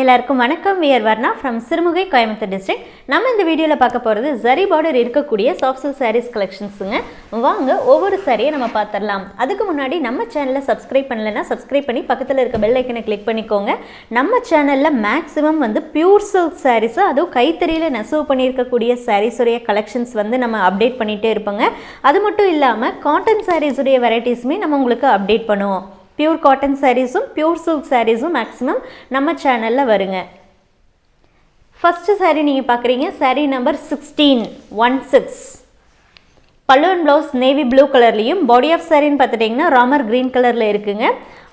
எல்லாருக்கும் வணக்கம். We're Varna from Sirumugai Coimbatore district நம்ம இந்த வீடியோவில் பார்க்க போகிறது ஜரி பார்டர் இருக்கக்கூடிய சாஃப்ட் சில்க் சாரீஸ் கலெக்ஷன்ஸுங்க வாங்க ஒவ்வொரு சாரியை நம்ம பார்த்துடலாம். அதுக்கு முன்னாடி நம்ம சேனலை சப்ஸ்கிரைப் பண்ணலைன்னா சப்ஸ்கிரைப் பண்ணி பக்கத்தில் இருக்க பெல் ஐக்கனை கிளிக் பண்ணிக்கோங்க. நம்ம சேனலில் மேக்ஸிமம் வந்து பியூர் சில்க் சாரீஸ் அதுவும் கைத்தறியில் நெசவு பண்ணியிருக்கக்கூடிய சாரீஸுடைய கலெக்ஷன்ஸ் வந்து நம்ம அப்டேட் பண்ணிகிட்டே இருப்போங்க. அது மட்டும் இல்லாமல் காட்டன் சாரீஸுடைய வெரைட்டிஸுமே நம்ம உங்களுக்கு அப்டேட் பண்ணுவோம். பியூர் காட்டன் சாரீஸும் பியூர் சில்க் சாரீஸும் மேக்ஸிமம் நம்ம சேனலில் வருங்க. ஃபஸ்ட்டு சாரீ நீங்கள் பார்க்குறீங்க sari number sixteen one six பல்லுவன் ப்ளவுஸ் நேவி ப்ளூ கலர்லேயும் பாடி ஆஃப் சாரின்னு பார்த்துட்டிங்கன்னா ராமர் க்ரீன் கலரில் இருக்குங்க.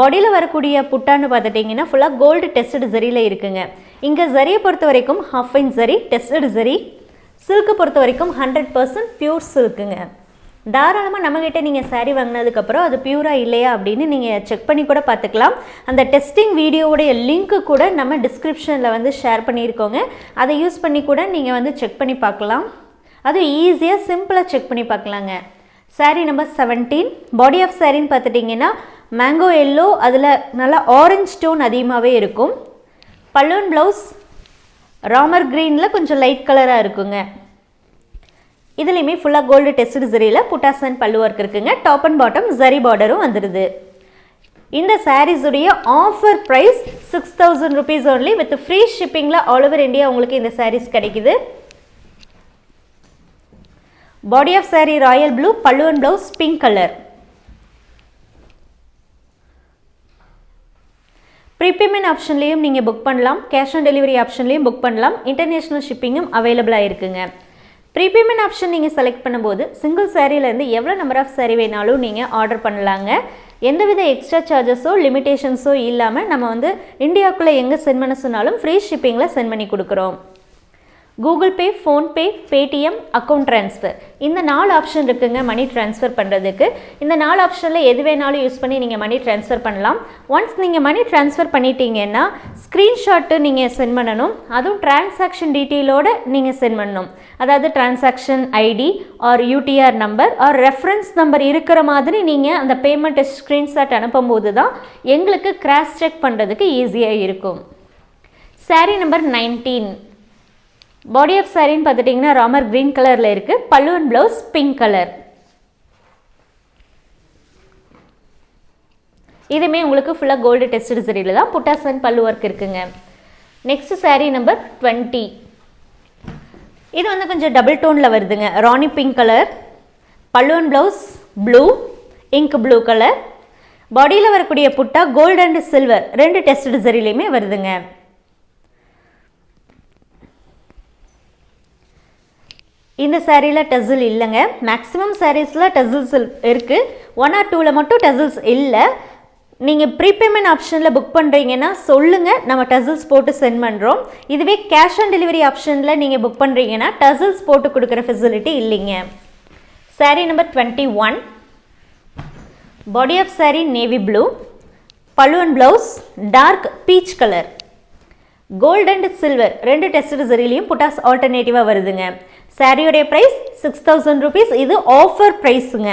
பாடியில் வரக்கூடிய புட்டான்னு பார்த்துட்டிங்கன்னா ஃபுல்லாக கோல்டு டெஸ்டட் ஜரியில் இருக்குங்க. இங்கே ஜரியை பொறுத்த வரைக்கும் half in zari tested zari silk பொறுத்த வரைக்கும் ஹண்ட்ரட் பர்சன்ட் பியூர் சில்க்குங்க தாராளமாக நம்மக்கிட்ட நீங்கள் சாரீ வாங்கினதுக்கப்புறம் அது பியூராக இல்லையா அப்படின்னு நீங்கள் செக் பண்ணி கூட பார்த்துக்கலாம். அந்த டெஸ்டிங் வீடியோவுடைய லிங்க்கு கூட நம்ம டிஸ்கிரிப்ஷனில் வந்து ஷேர் பண்ணியிருக்கோங்க. அதை யூஸ் பண்ணி கூட நீங்கள் வந்து செக் பண்ணி பார்க்கலாம். அது ஈஸியாக சிம்பிளாக செக் பண்ணி பார்க்கலாங்க. Sari number seventeen body of சாரின்னு பார்த்துட்டிங்கன்னா மேங்கோ எல்லோ அதில் நல்லா ஆரஞ்ச் டோன் அதிகமாகவே இருக்கும். பல்லுவன் ப்ளவுஸ் ராமர் க்ரீனில் கொஞ்சம் லைட் கலராக இருக்குங்க. இதுலேயுமே ஃபுல்லாக கோல்டு டெஸ்ட் ஜரியில் புட்டாசன் பல்லு ஒர்க் இருக்குங்க. டாப் அண்ட் பாட்டம் ஜரி பார்டரும் வந்துடுது இந்த சாரீஸுடைய offer price six thousand rupees only with free ஷிப்பிங்கில் all over India உங்களுக்கு இந்த சாரீஸ் கிடைக்குது. Body of saree royal blue pallu and blouse pink colour prepayment ஆப்ஷன்லேயும் நீங்கள் புக் பண்ணலாம். கேஷ் ஆன் டெலிவரி ஆப்ஷன்லேயும் புக் பண்ணலாம். இன்டர்நேஷ்னல் ஷிப்பிங்கும் அவைலபிளாக இருக்குங்க. ப்ரீபேமெண்ட் ஆப்ஷன் நீங்கள் செலக்ட் பண்ணும்போது சிங்கிள் சேரீலேருந்து எவ்வளோ நம்பர் ஆஃப் சாரீ வேணாலும் நீங்கள் ஆர்டர் பண்ணலாங்க. எந்தவித எக்ஸ்ட்ரா சார்ஜஸோ லிமிடேஷன்ஸோ இல்லாமல் நம்ம வந்து இந்தியாவுக்குள்ளே எங்கே சென்ட் பண்ண சொன்னாலும் ஃப்ரீ ஷிப்பிங்கில் சென்ட் பண்ணி கொடுக்குறோம். Google Pay PhonePe Paytm account transfer இந்த நாலு ஆப்ஷன் இருக்குங்க மணி ட்ரான்ஸ்ஃபர் பண்ணுறதுக்கு இந்த நாலு ஆப்ஷனில் எது வேணாலும் யூஸ் பண்ணி நீங்கள் மணி ட்ரான்ஸ்ஃபர் பண்ணலாம். ஒன்ஸ் நீங்கள் மணி ட்ரான்ஸ்ஃபர் பண்ணிட்டீங்கன்னா ஸ்க்ரீன்ஷாட்டு நீங்கள் சென்ட் பண்ணணும். அதுவும் டிரான்சாக்ஷன் டீட்டெயிலோடு நீங்கள் சென்ட் பண்ணணும். அதாவது transaction ID or UTR number or reference number இருக்கிற மாதிரி நீங்கள் அந்த பேமெண்ட்டை ஸ்க்ரீன்ஷாட் அனுப்பும்போது தான் எங்களுக்கு கிராஸ் செக் பண்ணுறதுக்கு ஈஸியாக இருக்கும். Sari number nineteen body of சாரின்னு பார்த்துட்டிங்கன்னா ராமர் க்ரீன் கலரில் இருக்குது பல்லுவன் ப்ளவுஸ் பிங்க் கலர் இதுவுமே உங்களுக்கு ஃபுல்லாக கோல்டு டெஸ்ட் சரியில் தான். புட்டாசன் பல்லு ஒர்க் இருக்குங்க. நெக்ஸ்ட் சாரீ நம்பர் டுவெண்ட்டி இது வந்து கொஞ்சம் டபுள் டோனில் வருதுங்க. ராணி பிங்க் கலர் பல்லுவன் blouse blue ink blue colour பாடியில் வரக்கூடிய புட்டா கோல்டு அண்ட் சில்வர் ரெண்டு டெஸ்ட் சரிலையுமே வருதுங்க. இந்த சேரீயில் டசில் இல்லைங்க. மேக்ஸிமம் சாரீஸில் டசில்ஸ் இருக்குது ஒன் ஆர் டூவில் மட்டும் டசில்ஸ் இல்லை. நீங்கள் ப்ரீபேமெண்ட் ஆப்ஷனில் புக் பண்ணுறீங்கன்னா சொல்லுங்கள் நம்ம டசில்ஸ் போட்டு சென்ட் பண்ணுறோம் இதுவே கேஷ் ஆன் டெலிவரி ஆப்ஷனில் நீங்கள் புக் பண்ணுறீங்கன்னா டசில்ஸ் போட்டு கொடுக்குற ஃபெசிலிட்டி இல்லைங்க. Sari number twenty one body of sari navy blue பல்லுவன் blouse dark peach colour gold and silver ரெண்டு டெஸ்ட் சரிலையும் புட்டாஸ் ஆல்டர்னேட்டிவாக வருதுங்க. சாரியோடைய ப்ரைஸ் சிக்ஸ் தௌசண்ட் ருபீஸ் இது ஆஃபர் ப்ரைஸுங்க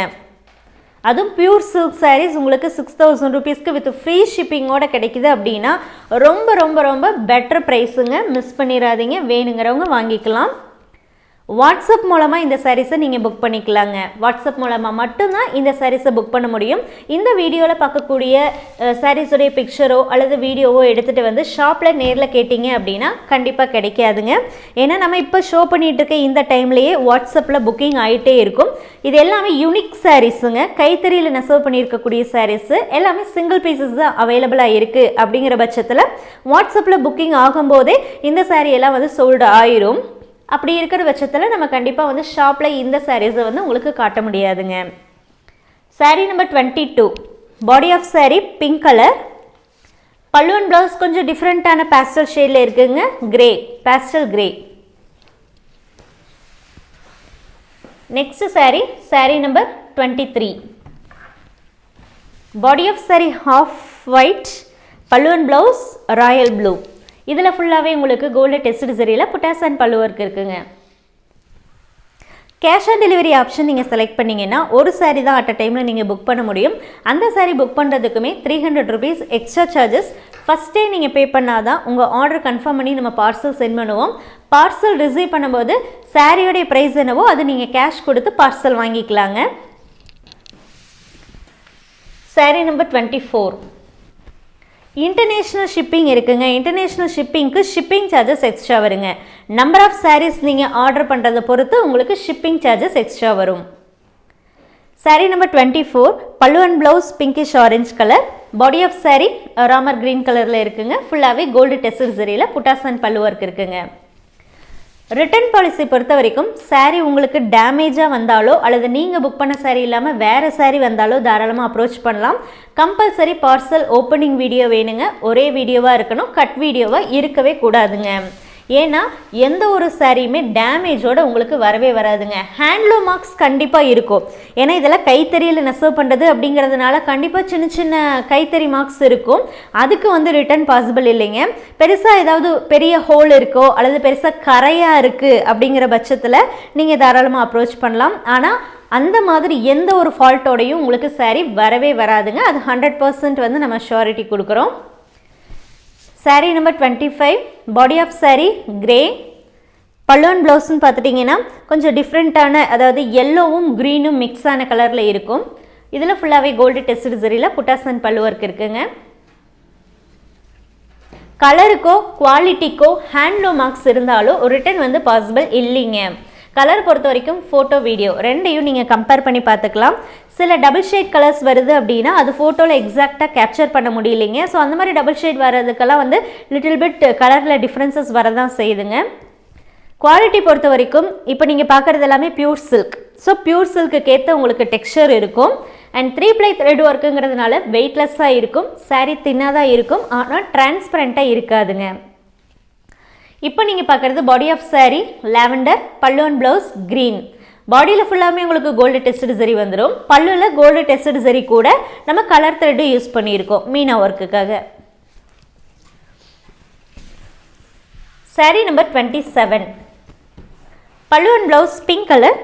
அதுவும் பியூர் சில்க் சாரீஸ் உங்களுக்கு சிக்ஸ் தௌசண்ட் ருபீஸ்க்கு வித் ஃப்ரீ ஷிப்பிங்கோட கிடைக்குது அப்படின்னா ரொம்ப ரொம்ப ரொம்ப பெட்டர் ப்ரைஸுங்க மிஸ் பண்ணிடாதீங்க வேணுங்கிறவங்க வாங்கிக்கலாம். வாட்ஸ்அப் மூலமாக இந்த சாரீஸை நீங்கள் புக் பண்ணிக்கலாங்க. வாட்ஸ்அப் மூலமாக மட்டும்தான் இந்த சாரீஸை புக் பண்ண முடியும். இந்த வீடியோவில் பார்க்கக்கூடிய சாரீஸுடைய பிக்சரோ அல்லது வீடியோவோ எடுத்துகிட்டு வந்து ஷாப்பில் நேரில் கேட்டிங்க அப்படின்னா கண்டிப்பாக கிடைக்காதுங்க. ஏன்னா நம்ம இப்போ ஷோ பண்ணிகிட்டு இருக்க இந்த டைம்லேயே வாட்ஸ்அப்பில் புக்கிங் ஆகிட்டே இருக்கும். இது எல்லாமே யூனிக் சாரீஸுங்க கைத்தறியில் நெசவு பண்ணியிருக்கக்கூடிய சாரீஸு எல்லாமே சிங்கிள் பீசஸ் தான் அவைலபிளாக இருக்குது அப்படிங்கிற பட்சத்தில் வாட்ஸ்அப்பில் புக்கிங் ஆகும்போதே இந்த சாரீ எல்லாம் வந்து சோல்டு ஆயிரும். அப்படி இருக்கிற பட்சத்தில் நம்ம கண்டிப்பாக வந்து ஷாப்பில் இந்த சாரீஸை வந்து உங்களுக்கு காட்ட முடியாதுங்க. Sari number twenty two body of sari pink colour பல்லுவன் ப்ளவுஸ் கொஞ்சம் டிஃப்ரெண்ட்டான பேஸ்டல் ஷேடில் இருக்குங்க. Grey pastel grey next sari sari number twenty three body of sari half white பல்லுவன் ப்ளவுஸ் ராயல் ப்ளூ இதில் ஃபுல்லாகவே உங்களுக்கு கோல்டு டெஸ்ட் சரியில் புட்டாஸ் அண்ட் பல்லு இருக்குங்க. கேஷ் ஆன் டெலிவரி ஆப்ஷன் நீங்கள் செலக்ட் பண்ணிங்கன்னா ஒரு சாரீ தான் அட் அ டைமில் நீங்கள் புக் பண்ண முடியும். அந்த sari book பண்ணுறதுக்குமே three hundred rupees extra charges ஃபஸ்ட்டே நீங்கள் பே பண்ணால் தான் உங்கள் ஆர்டர் கன்ஃபார்ம் பண்ணி நம்ம பார்சல் சென்ட் பண்ணுவோம். பார்சல் ரிசீவ் பண்ணும்போது சாரியோடைய ப்ரைஸ் என்னவோ அது நீங்கள் கேஷ் கொடுத்து பார்சல் வாங்கிக்கலாங்க. Sari number twenty four international shipping இருக்குங்க. இன்டர்நேஷ்னல் ஷிப்பிங்க்கு ஷிப்பிங் சார்ஜஸ் எக்ஸ்ட்ரா வருங்க. நம்பர் ஆஃப் சாரீஸ் நீங்கள் ஆர்டர் பண்ணுறதை பொறுத்து உங்களுக்கு ஷிப்பிங் சார்ஜஸ் எக்ஸ்ட்ரா வரும். Sari number twenty four pallu and blouse pinkish orange colour body of sari Ramar green கலரில் இருக்குங்க ஃபுல்லாகவே கோல்டு டெஸ்ட் சரியில் புட்டாஸ் அண்ட் பல்லு ஒர்க் இருக்குங்க. ரிட்டர்ன் பாலிசி பொறுத்த வரைக்கும் சாரீ உங்களுக்கு டேமேஜாக வந்தாலோ அல்லது நீங்கள் புக் பண்ண சாரீ இல்லாமல் வேறு சாரீ வந்தாலோ தாராளமாக அப்ரோச் பண்ணலாம். கம்பல்சரி பார்சல் ஓப்பனிங் வீடியோ வேணுங்க. ஒரே வீடியோவாக இருக்கணும். கட் வீடியோவாக இருக்கவே கூடாதுங்க. ஏன்னா எந்த ஒரு சாரியுமே டேமேஜோட உங்களுக்கு வரவே வராதுங்க. ஹேண்ட்லூம் மார்க்ஸ் கண்டிப்பாக இருக்கும். ஏன்னா இதெல்லாம் கைத்தறியில் நெசவு பண்ணுறது அப்படிங்கிறதுனால கண்டிப்பாக சின்ன சின்ன கைத்தறி மார்க்ஸ் இருக்கும். அதுக்கு வந்து ரிட்டர்ன் பாசிபிள் இல்லைங்க. பெருசாக ஏதாவது பெரிய ஹோல் இருக்கோ அல்லது பெருசாக கரையாக இருக்குது அப்படிங்கிற பட்சத்தில் நீங்கள் தாராளமாக அப்ரோச் பண்ணலாம். ஆனால் அந்த மாதிரி எந்த ஒரு ஃபால்ட்டோடையும் உங்களுக்கு சாரி வரவே வராதுங்க. அது ஹண்ட்ரட் பர்சன்ட் வந்து நம்ம ஷூரிட்டி கொடுக்குறோம். Sari number twenty five body of sari grey பல்லுவன் ப்ளவுஸ்ன்னு பார்த்துட்டிங்கன்னா கொஞ்சம் டிஃப்ரெண்ட்டான அதாவது எல்லோவும் க்ரீனும் மிக்ஸ் ஆன கலரில் இருக்கும். இதில் ஃபுல்லாகவே கோல்டு டெஸ்ட் சரியில் புட்டாசன் பல்லு ஒர்க் இருக்குங்க. கலருக்கோ குவாலிட்டிக்கோ ஹேண்ட்லூம் மார்க்ஸ் இருந்தாலும் ரிட்டர்ன் வந்து பாசிபிள் இல்லைங்க. கலர் பொறுத்த வரைக்கும் ஃபோட்டோ வீடியோ ரெண்டையும் நீங்கள் கம்பேர் பண்ணி பார்த்துக்கலாம். சில டபுள் ஷேட் கலர்ஸ் வருது அப்படின்னா அது ஃபோட்டோவில் எக்ஸாக்டாக கேப்சர் பண்ண முடியலைங்க. ஸோ அந்த மாதிரி டபுள் ஷேட் வர்றதுக்கெல்லாம் வந்து லிட்டில் பிட் கலரில் டிஃப்ரென்சஸ் வரதான் செய்யுதுங்க. குவாலிட்டி பொறுத்த வரைக்கும் இப்போ நீங்கள் பார்க்குறது எல்லாமே பியூர் சில்க் ஸோ பியூர் சில்க்கு ஏற்ற உங்களுக்கு டெக்ஸ்சர் இருக்கும். அண்ட் த்ரீ ப்ளை த்ரெட் ஒர்க்குங்கிறதுனால வெயிட்லெஸ்ஸாக இருக்கும். சாரீ தின்னாக இருக்கும். ஆனால் டிரான்ஸ்பரண்ட்டாக இருக்காதுங்க. இப்போ நீங்கள் பார்க்குறது body of sari lavender pallu and blouse green பாடியில் ஃபுல்லாமே உங்களுக்கு கோல்டு டெஸ்ட் சரி வந்துடும் பல்லுவில் கோல்டு டெஸ்ட் சரி கூட நம்ம கலர் த்ரெட்டு யூஸ் பண்ணியிருக்கோம் meena ஒர்க்குக்காக sari number twenty seven pallu and blouse pink colour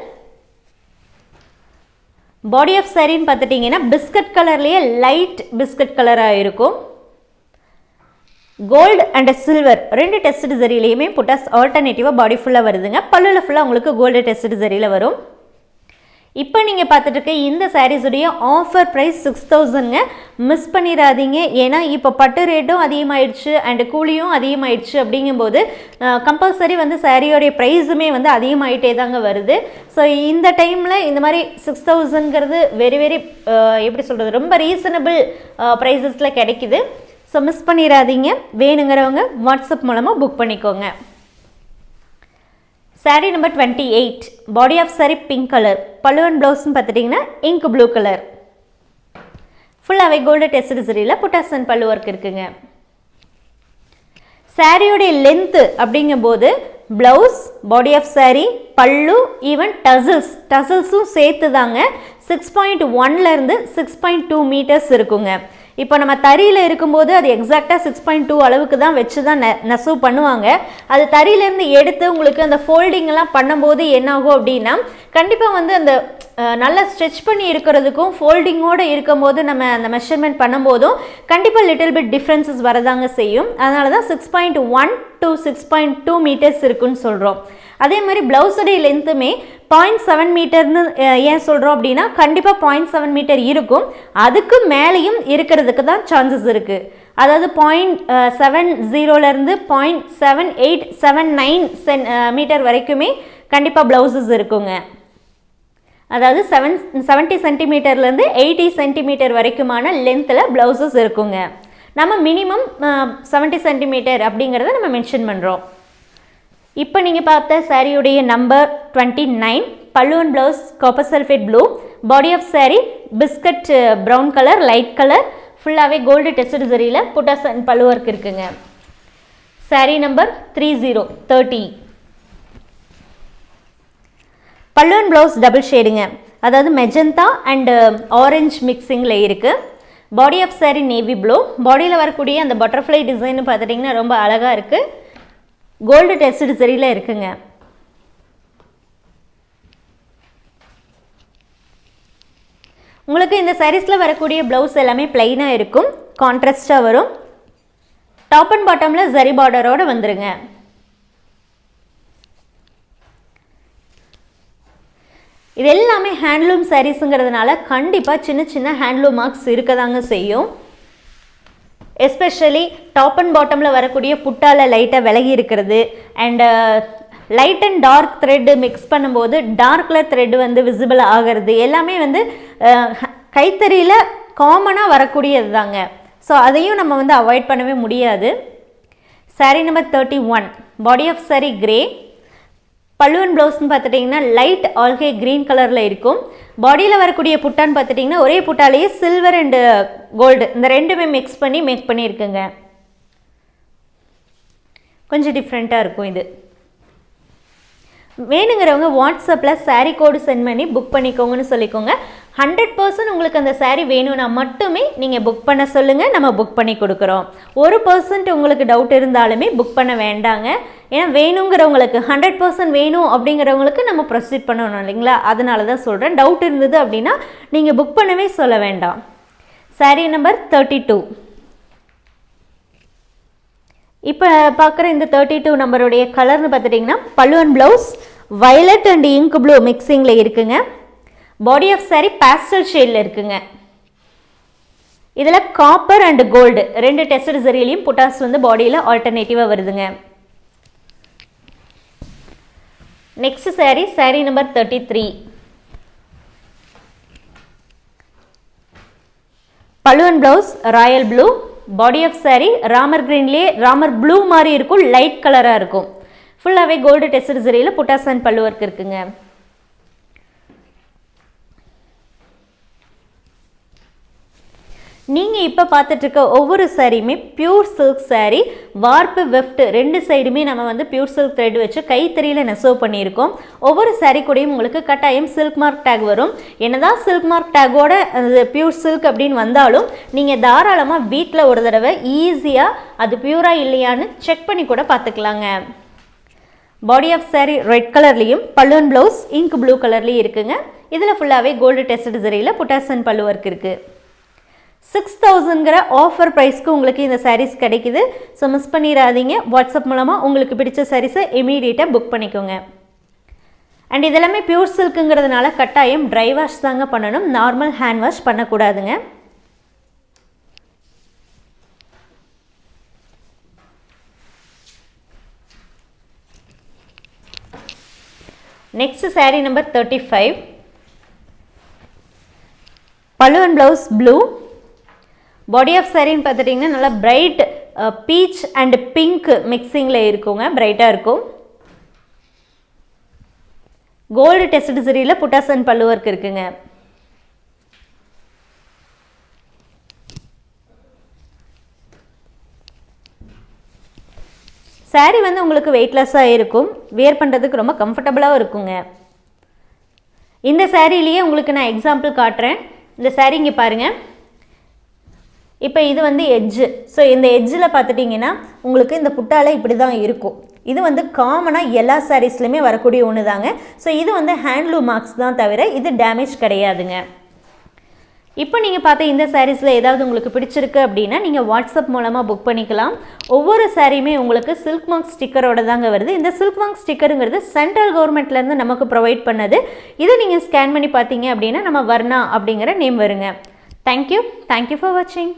body of சாரின்னு பார்த்துட்டிங்கன்னா பிஸ்கட் கலர்லேயே லைட் பிஸ்கட் கலராக இருக்கும். கோல்டு அண்ட் சில்வர் ரெண்டு டெஸ்ட் சரியிலையுமே புட்டாஸ் ஆல்டர்னேட்டிவாக பாடி ஃபுல்லாக வருதுங்க. பல்லுவில் ஃபுல்லாக உங்களுக்கு கோல்டு டெஸ்ட் சரியில் வரும். இப்போ நீங்கள் பார்த்துட்டு இருக்க இந்த சாரீஸுடைய ஆஃபர் ப்ரைஸ் சிக்ஸ் தௌசண்ட்ங்க மிஸ் பண்ணிடாதீங்க. ஏன்னா இப்போ பட்டு ரேட்டும் அதிகமாயிடுச்சு அண்டு கூலியும் அதிகமாயிடுச்சு அப்படிங்கும்போது கம்பல்சரி வந்து சாரியோடைய ப்ரைஸுமே வந்து அதிகமாகிட்டே தாங்க வருது. ஸோ இந்த டைமில் இந்த மாதிரி சிக்ஸ் தௌசண்ட்ங்கிறது வெரி வெரி எப்படி சொல்கிறது ரொம்ப ரீசனபிள் ப்ரைஸஸில் கிடைக்குது. ஸோ மிஸ் பண்ணிடாதீங்க வேணுங்கிறவங்க வாட்ஸ்அப் மூலமாக புக் பண்ணிக்கோங்க. Sari number twenty eight body of sari pink colour பல்லுவன் ப்ளவுஸ்னு பார்த்துட்டிங்கன்னா இங்க் ப்ளூ கலர் ஃபுல்லாகவே கோல்டு டெஸ்ட் சரியில் புட்டாசன் பல்லு ஒர்க் இருக்குங்க. சாரியோடைய லென்த்து அப்படிங்கும்போது ப்ளவுஸ் பாடி ஆஃப் சாரீ பல்லு ஈவன் டசில்ஸ் டசில்ஸும் சேர்த்து தாங்க சிக்ஸ் பாயிண்ட் ஒன்லேருந்து சிக்ஸ் பாயிண்ட் டூ மீட்டர்ஸ் இருக்குங்க. இப்போ நம்ம தறியில் இருக்கும்போது அது எக்ஸாக்டாக சிக்ஸ் பாயிண்ட் டூ அளவுக்கு தான் வச்சு தான் நெ நெசவு பண்ணுவாங்க. அது தறியிலேருந்து எடுத்து உங்களுக்கு அந்த ஃபோல்டிங்லாம் பண்ணும்போது என்னாகும் அப்படின்னா கண்டிப்பாக வந்து அந்த நல்லா ஸ்ட்ரெச் பண்ணி இருக்கிறதுக்கும் ஃபோல்டிங்கோடு இருக்கும்போது நம்ம அந்த மெஷர்மெண்ட் பண்ணும்போதும் கண்டிப்பாக லிட்டில் பிட் டிஃப்ரென்சஸ் வரதாங்க செய்யும். அதனால தான் six point one to six point two metres இருக்குன்னு சொல்கிறோம் அதே மாதிரி ப்ளவுஸுடைய லென்த்துமே பாயிண்ட் செவன் மீட்டர்னு ஏன் சொல்கிறோம் அப்படின்னா கண்டிப்பாக பாயிண்ட் செவன் மீட்டர் இருக்கும். அதுக்கு மேலேயும் இருக்கிறதுக்கு தான் சான்சஸ் இருக்குது அதாவது பாயிண்ட் செவன் ஜீரோலேருந்து point seven eight seven nine centimetre வரைக்குமே கண்டிப்பாக ப்ளவுசஸ் இருக்குங்க. அதாவது செவன் செவன்ட்டி சென்டிமீட்டர்லேருந்து எயிட்டி சென்டிமீட்டர் வரைக்குமான லென்த்தில் ப்ளவுசஸ் இருக்குங்க. நம்ம மினிமம் செவன்ட்டி சென்டிமீட்டர் அப்படிங்கிறத நம்ம மென்ஷன் பண்ணுறோம் இப்போ நீங்கள் பார்த்த சாரியுடைய நம்பர் டுவெண்ட்டி நைன் பல்லுவன் and blouse copper sulphate blue body of sari biscuit brown colour light colour ஃபுல்லாகவே கோல்டு டெஸ்ட் சரியில் புட்டாஸ் அண்ட் பல்லு ஒர்க் இருக்குங்க. Sari number three zero thirty பல்லுவன் ப்ளவுஸ் டபுள் ஷேடுங்க அதாவது மெஜந்தா அண்டு ஆரஞ்ச் மிக்சிங்கில் இருக்குது body of sari navy blue பாடியில் வரக்கூடிய அந்த பட்டர்ஃப்ளை டிசைன் பார்த்துட்டிங்கன்னா ரொம்ப அழகாக இருக்குது கோல்டு டெஸ்ட் சரியில் இருக்குங்க. உங்களுக்கு இந்த சாரீஸில் வரக்கூடிய ப்ளவுஸ் எல்லாமே பிளைனாக இருக்கும். கான்ட்ராஸ்டாக வரும். டாப் அண்ட் பாட்டமில் ஜரி பார்டரோடு வந்துருங்க. இது எல்லாமே ஹேண்ட்லூம் சாரீஸுங்கிறதுனால கண்டிப்பாக சின்ன சின்ன ஹேண்ட்லூம் மார்க்ஸ் இருக்க தாங்க செய்யும். எஸ்பெஷலி டாப் அண்ட் பாட்டமில் வரக்கூடிய புட்டால லைட்டாக விலகி இருக்கிறது. And light and dark thread mix பண்ணும்போது டார்க் கலர் த்ரெட் வந்து விசிபிள் ஆகிறது எல்லாமே வந்து uh, கைத்தறியில் காமனாக வரக்கூடியது தாங்க ஸோ அதையும் நம்ம வந்து அவாய்ட் பண்ணவே முடியாது. Sari number thirty one body of sari grey பல்லுவன் ப்ளவுஸ்னு பார்த்துட்டிங்கன்னா லைட் ஆல்கே க்ரீன் கலரில் இருக்கும். பாடியில் வரக்கூடிய புட்டான்னு பார்த்துட்டிங்கன்னா ஒரே புட்டாலேயே சில்வர் அண்டு கோல்டு இந்த ரெண்டுமே மிக்ஸ் பண்ணி மேக் பண்ணியிருக்குங்க. கொஞ்சம் டிஃப்ரெண்ட்டாக இருக்கும் இது. வேணுங்கிறவங்க வாட்ஸ்அப்பில் சாரீ கோடு சென்ட் பண்ணி புக் பண்ணிக்கோங்கன்னு சொல்லிக்கோங்க. ஹண்ட்ரட் பர்சன்ட் உங்களுக்கு அந்த சாரீ வேணும்னா மட்டுமே நீங்கள் புக் பண்ண சொல்லுங்கள் நம்ம புக் பண்ணி கொடுக்குறோம். ஒரு பர்சன்ட் உங்களுக்கு டவுட் இருந்தாலுமே புக் பண்ண வேண்டாங்க. ஏன்னா வேணுங்கிறவங்களுக்கு ஹண்ட்ரட் பர்சன்ட் வேணும் அப்படிங்கிறவங்களுக்கு நம்ம ப்ரொசீட் பண்ணணும் இல்லைங்களா? அதனால தான் சொல்கிறேன் டவுட் இருந்தது அப்படின்னா நீங்கள் புக் பண்ணவே சொல்ல வேண்டாம். சாரீ நம்பர் தேர்ட்டி டூ இப்போ பார்க்குற இந்த தேர்ட்டி டூ நம்பருடைய கலர்னு பார்த்துட்டிங்கன்னா பல்லுவன் blouse violet and ink blue மிக்சிங்கில் இருக்குங்க. பாடி ஆஃப் சாரி பேஸ்டல் ஷேடில் இருக்குங்க. இதில் காப்பர் அண்ட் கோல்டு ரெண்டு டெஸ்ட் சரியிலையும் புட்டாஸ் வந்து பாடியில் ஆல்டர்னேட்டிவாக வருதுங்க. Next sari sari number thirty three பல்லுவன் blouse royal blue body of sari Ramar க்ரீன்லேயே Ramar blue மாதிரி இருக்கும் லைட் கலராக இருக்கும். ஃபுல்லாகவே கோல்டு டெஸ்ட் சரியில் புட்டாஸ் அண்ட் பல்லு ஒர்க் இருக்குங்க. நீங்கள் இப்போ பார்த்துட்ருக்க ஒவ்வொரு சாரியுமே பியூர் சில்க் சாரீ வார்ப்பு வெஃப்ட் ரெண்டு சைடுமே நம்ம வந்து பியூர் சில்க் த்ரெட் வச்சு கைத்தறியில் நெசவு பண்ணியிருக்கோம். ஒவ்வொரு சாரீ கூடயும் உங்களுக்கு கட்டாயம் சில்க் மார்க் டேக் வரும். என்னதான் சில்க் மார்க் டேக்கோட பியூர் சில்க் அப்படின்னு வந்தாலும் நீங்கள் தாராளமாக வீட்டில் ஒரு தடவை ஈஸியாக அது பியூராக இல்லையான்னு செக் பண்ணி கூட பார்த்துக்கலாங்க. பாடி ஆஃப் சாரீ ரெட் கலர்லேயும் பல்லுவன் ப்ளவுஸ் இங்க் ப்ளூ கலர்லேயும் இருக்குங்க. இதில் ஃபுல்லாகவே கோல்டு டெஸ்ட் சரியில் புட்டாசன் பல்லு ஒர்க் இருக்குது சிக்ஸ் தௌசண்ட்ங்கிற ஆஃபர் ப்ரைஸ்க்கு உங்களுக்கு இந்த சாரீஸ் கிடைக்குது. ஸோ மிஸ் பண்ணிடாதீங்க. வாட்ஸ்அப் மூலமாக உங்களுக்கு பிடிச்ச சாரீஸை இமீடியட்டாக புக் பண்ணிக்கோங்க. அண்ட் இதெல்லாமே பியூர் சில்க்குங்கிறதுனால கட்டாயம் ட்ரை வாஷ் தாங்க பண்ணணும். Normal hand wash பண்ணக்கூடாதுங்க. Next sari number thirty five பல்லுவன் ப்ளவுஸ் ப்ளூ பாடி ஆஃப் சாரின்னு பார்த்துட்டிங்கன்னா நல்லா பிரைட் பீச் அண்ட் பிங்க் மிக்சிங்கில் இருக்குங்க. பிரைட்டாக இருக்கும். கோல்டு டெஸ்ட் சரியில் புட்டாசன் பல்லு இருக்குங்க. சாரீ வந்து உங்களுக்கு வெயிட்லெஸ்ஸாக இருக்கும். வியர் பண்ணுறதுக்கு ரொம்ப கம்ஃபர்டபுளாகவும் இருக்குங்க. இந்த சாரீலேயே உங்களுக்கு நான் எக்ஸாம்பிள் காட்டுறேன். இந்த சாரீ இங்கே பாருங்கள் இப்போ இது வந்து எட்ஜு ஸோ இந்த எட்ஜில் பார்த்துட்டிங்கன்னா உங்களுக்கு இந்த புட்டால இப்படி தான் இருக்கும். இது வந்து காமனாக எல்லா சாரீஸ்லையுமே வரக்கூடிய ஒன்று தாங்க ஸோ இது வந்து ஹேண்ட்லூம் மார்க்ஸ் தான் தவிர இது டேமேஜ் கிடையாதுங்க. இப்போ நீங்கள் பார்த்த இந்த சாரீஸில் ஏதாவது உங்களுக்கு பிடிச்சிருக்கு அப்படின்னா நீங்கள் வாட்ஸ்அப் மூலமாக புக் பண்ணிக்கலாம். ஒவ்வொரு சாரியுமே உங்களுக்கு சில்க் மார்க் ஸ்டிக்கரோட தாங்க வருது. இந்த சில்க் மார்க் ஸ்டிக்கருங்கிறது சென்ட்ரல் கவர்மெண்ட்லேருந்து நமக்கு ப்ரொவைட் பண்ணது. இதை நீங்கள் ஸ்கேன் பண்ணி பார்த்தீங்க அப்படின்னா நம்ம வர்ணா அப்படிங்கிற நேம் வருங்க. தேங்க்யூ தேங்க்யூ ஃபார் வாட்சிங்